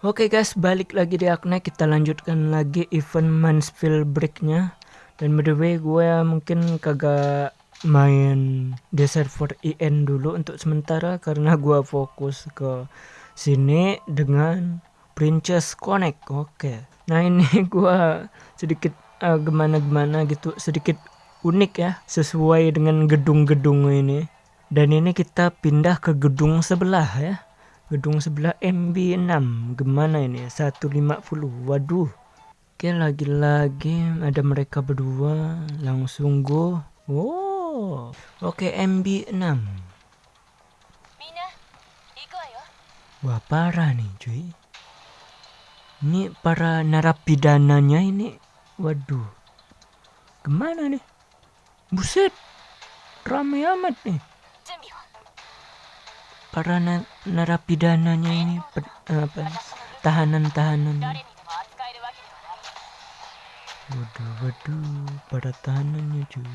Oke guys, balik lagi di Akne. Kita lanjutkan lagi event Mansfield Breaknya. Dan by the way, gue mungkin kagak main di server IN dulu untuk sementara karena gue fokus ke sini dengan Princess Connect. Oke. Nah ini gue sedikit uh, gimana-gimana gitu, sedikit unik ya, sesuai dengan gedung-gedung ini. Dan ini kita pindah ke gedung sebelah ya gedung sebelah MB6 gimana ini? 150 waduh. Oke lagi-lagi ada mereka berdua. Langsung go. Oh oke MB6 wah parah nih cuy. Ini para narapidananya ini. Waduh. Gimana nih? Buset. Rame amat nih. Para na narapidananya ini apa tahanan-tahanan. Waduh waduh para tahanannya cuy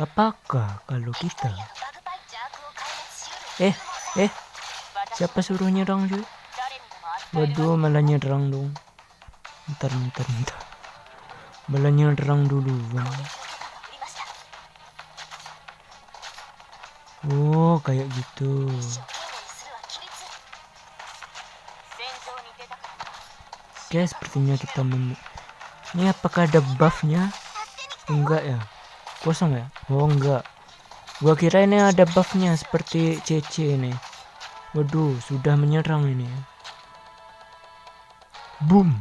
apakah kalau kita? Eh eh siapa suruh nyerang cuy waduh malah nyerang dong. Ntar ntar ntar. Malah nyerang dulu bang Oh, kayak gitu. Oke, sepertinya kita mem Ini apakah ada buffnya? Enggak ya? Kosong ya? Oh, enggak. Gua kira ini ada buffnya seperti CC ini. Waduh, sudah menyerang ini ya. Boom.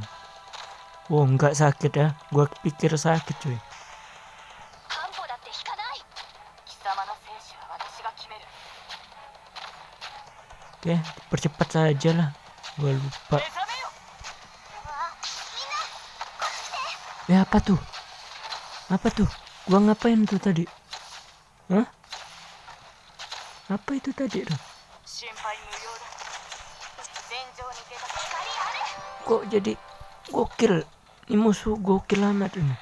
Oh, enggak sakit ya. Gua pikir sakit, cuy. Oke, percepat saja lah. Gua lupa. Ya apa tuh? Apa tuh? Gua ngapain tuh tadi? Hah? Apa itu tadi tuh? Kok jadi gokil? Ini musuh gokil amat ini.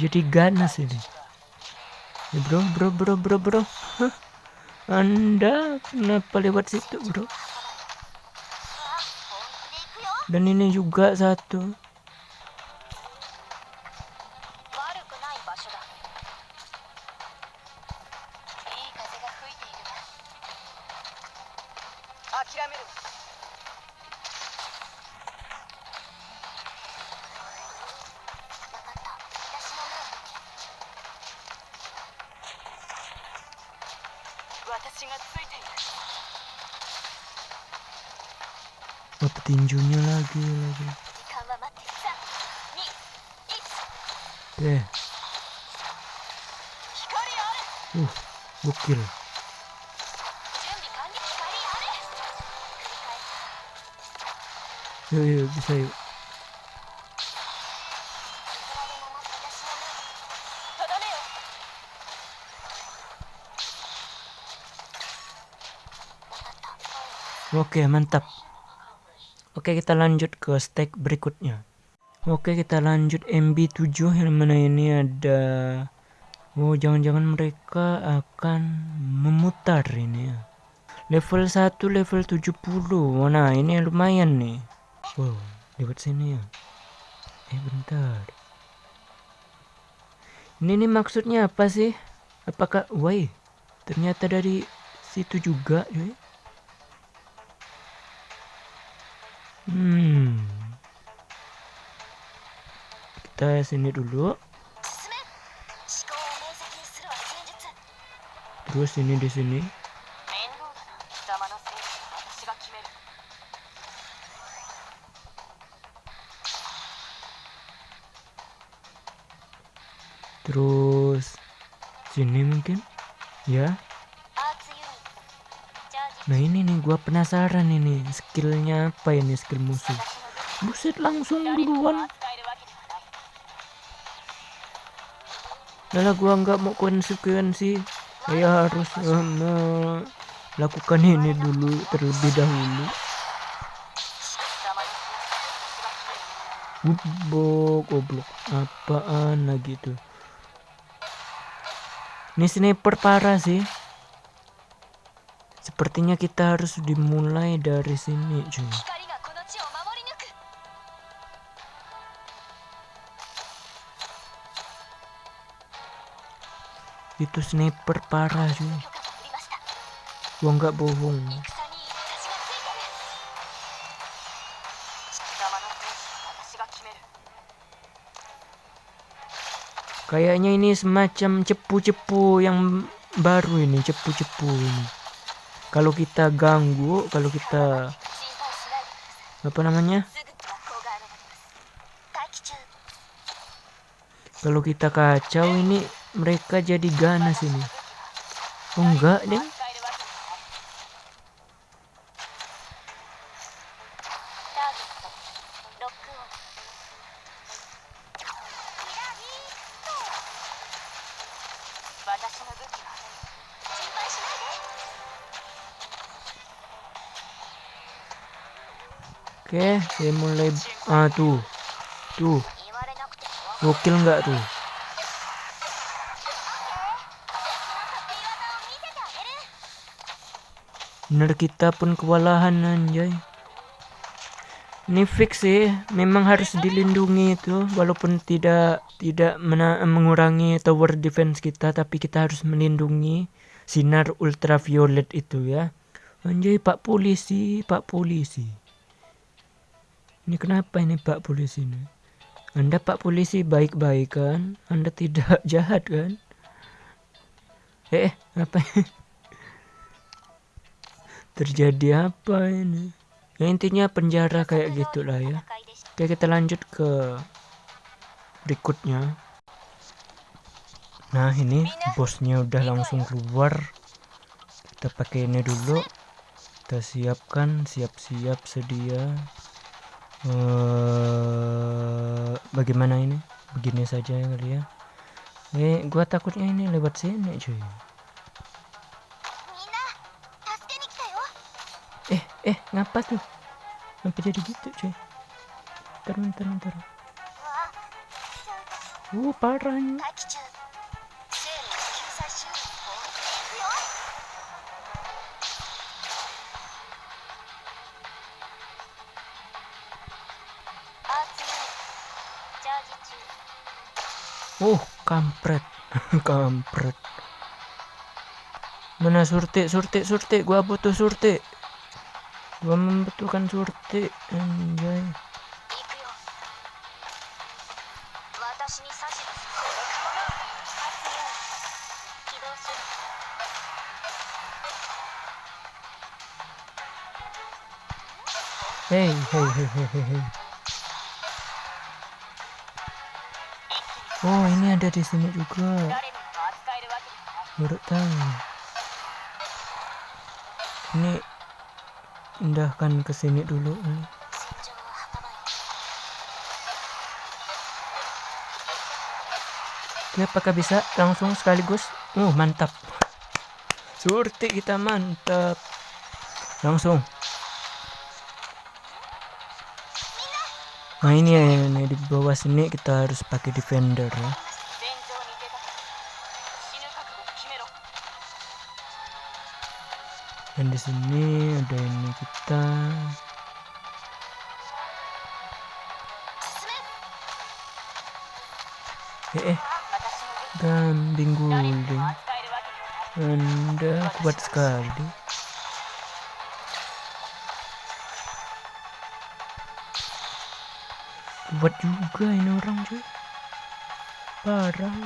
Jadi ganas ini. Ya bro, bro, bro, bro, bro. Hah? Anda kenapa lewat situ bro. Dan ini juga satu 血がついているまた天井に上げる時間は待って3 2 1で。光あるお5キロ準備完了光ある yuk yuk bisa yuk Oke, mantap. Oke, kita lanjut ke stack berikutnya. Oke, kita lanjut MB7 yang mana ini ada Oh, jangan-jangan mereka akan memutar ini ya. Level 1 level 70. Nah, ini lumayan nih. Wow, lewat sini ya. Eh, bentar. Ini nih maksudnya apa sih? Apakah, woi, ternyata dari situ juga, cuy. Hmm. Kita sini dulu. Terus ini di sini. Terus sini mungkin ya Nah ini nih gua penasaran ini skillnya apa ini skill musuh. Buset langsung duluan. Nah gua nggak mau konsekuensi. Saya harus um, melakukan ini dulu terlebih dahulu. Goblok, goblok. Apaan lagi tuh? Ini sniper parah sih. Sepertinya kita harus dimulai dari sini, cuy. Itu sniper parah, cuy. Gua nggak bohong. Kayaknya ini semacam cepu-cepu yang baru ini, cepu-cepu ini kalau kita ganggu kalau kita apa namanya? Kalau kita kacau ini mereka jadi ganas ini. Oh enggak deh Oke, saya mulai ah tuh. Tuh. Gokil nggak tuh? Bener kita pun kewalahan anjay. Ini fix sih, memang harus dilindungi itu walaupun tidak tidak mengurangi tower defense kita tapi kita harus melindungi sinar ultraviolet itu ya. Anjay Pak Polisi, Pak Polisi ini kenapa ini Pak Polisi ini? Anda Pak Polisi baik-baik kan? Anda tidak jahat kan? Eh, apa ini? Terjadi apa ini? Ya, intinya penjara kayak gitulah ya. Oke, kita lanjut ke berikutnya. Nah, ini bosnya udah langsung keluar. Kita pakai ini dulu. Kita siapkan, siap-siap sedia. Eh, bagaimana ini? Begini saja kali ya ini eh, gua takutnya ini lewat sini cuy. Eh eh ngapa tuh? Ngapa jadi gitu cuy? Terang-terang, terang. uh parahnya uh kampret kampret mana surti, surti, surti. gua butuh surti. gua membutuhkan surti. Enjoy. Hey, Hey, hey, hey, hey, hey. Oh ini ada di sini juga. Baru tahu. Ini pindahkan ke sini dulu. Oke, apakah bisa langsung sekaligus? Uh, mantap. Surti kita mantap. Langsung. nah ini ya ini di bawah sini kita harus pakai defender ya. Dan di sini ada ini kita. Eh, eh. dan bingung anda kuat sekali. Kuat juga ini orang cuy. Parah.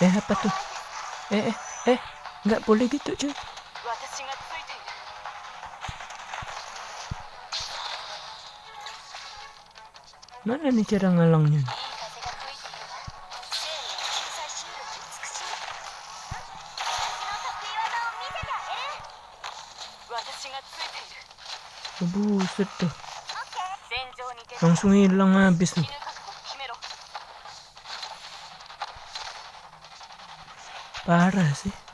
Eh apa tuh? Eh eh eh nggak boleh gitu cuy. Mana nih cara ngalangnya? Oh, buset tuh. Langsung hilang habis tuh. Parah sih.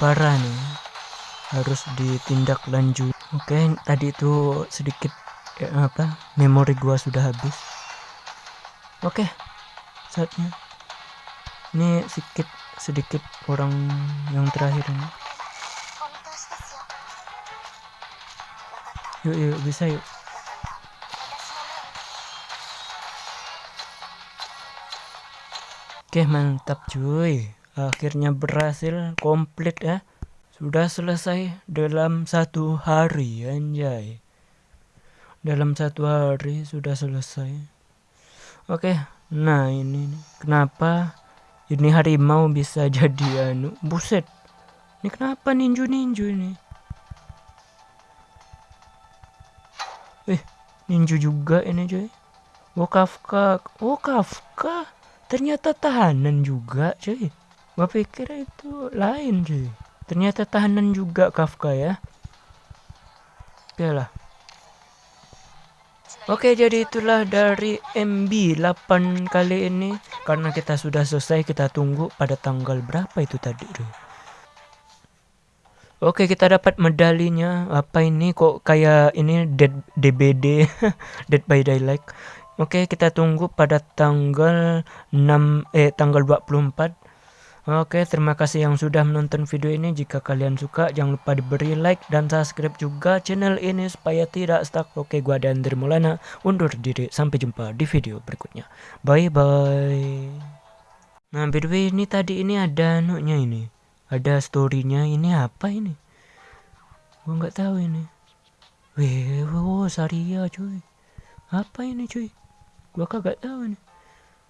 parah nih harus ditindak lanjut oke tadi itu sedikit ya, apa memori gua sudah habis. Oke saatnya. Ini sedikit sedikit orang yang terakhir ini. Yuk yuk bisa yuk. Oke mantap cuy. Akhirnya berhasil komplit ya. Sudah selesai dalam satu hari anjay. Dalam satu hari sudah selesai. Oke nah ini. Kenapa ini harimau bisa jadi anu? Buset. Ini kenapa ninju-ninju ini? Eh ninju juga ini cuy. Oh Kafka. Oh Kafka. Ternyata tahanan juga cuy Gua pikir itu lain cuy Ternyata tahanan juga Kafka ya. Oke lah Oke jadi itulah dari MB 8 kali ini. Karena kita sudah selesai kita tunggu pada tanggal berapa itu tadi tuh Oke kita dapat medalinya. Apa ini? Kok kayak ini dead DBD Dead by Daylight. Oke kita tunggu pada tanggal 6 eh tanggal 24 Oke terima kasih yang sudah menonton video ini. Jika kalian suka jangan lupa diberi like dan subscribe juga channel ini Supaya tidak stuck. Oke gua dan Maulana undur diri. Sampai jumpa di video berikutnya. Bye bye Nah by the way ini tadi ini ada anunya ini. Ada storynya ini apa ini? Gua nggak tahu ini. Weh wow Saria cuy. Apa ini cuy? Gua kagak tahu ini.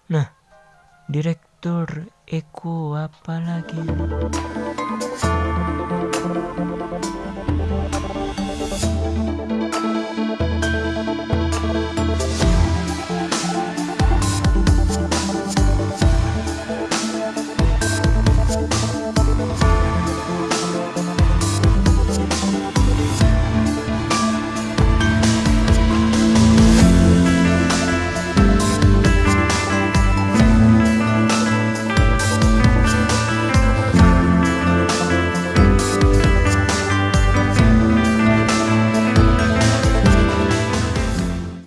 Nah direktur Eko apa lagi